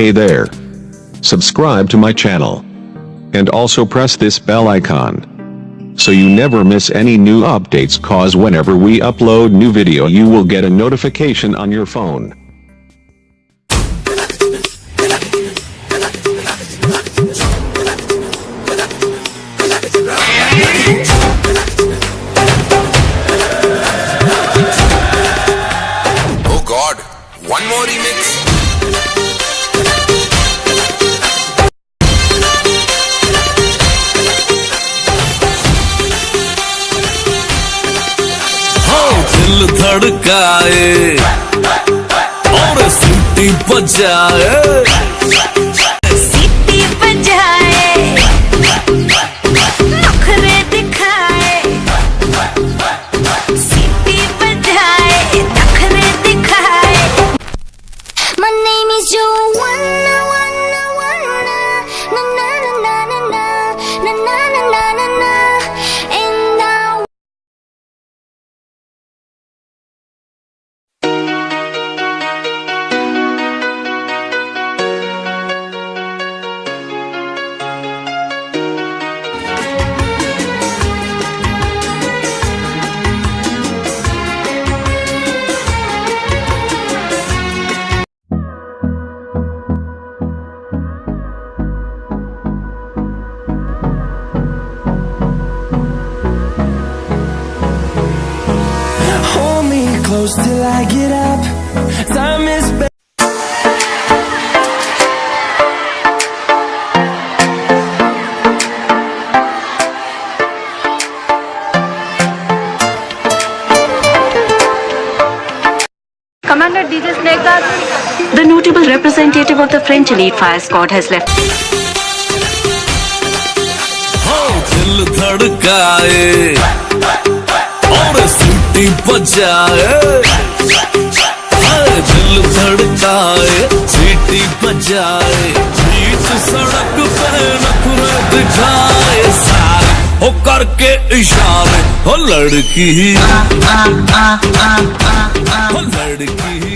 Hey there. Subscribe to my channel. And also press this bell icon. So you never miss any new updates cause whenever we upload new video you will get a notification on your phone. Oh god, one more remix? दिल धड़काए और सीटी बजाए। close till I get up. Time is Commander The notable representative of the French elite fire squad has left. oh, सीटी बजाए दिल धड़काए, सीटी बजाए बीच सड़क पे नखरे दिखाए। सारे हो करके इशारे हो लड़की। हो लड़की।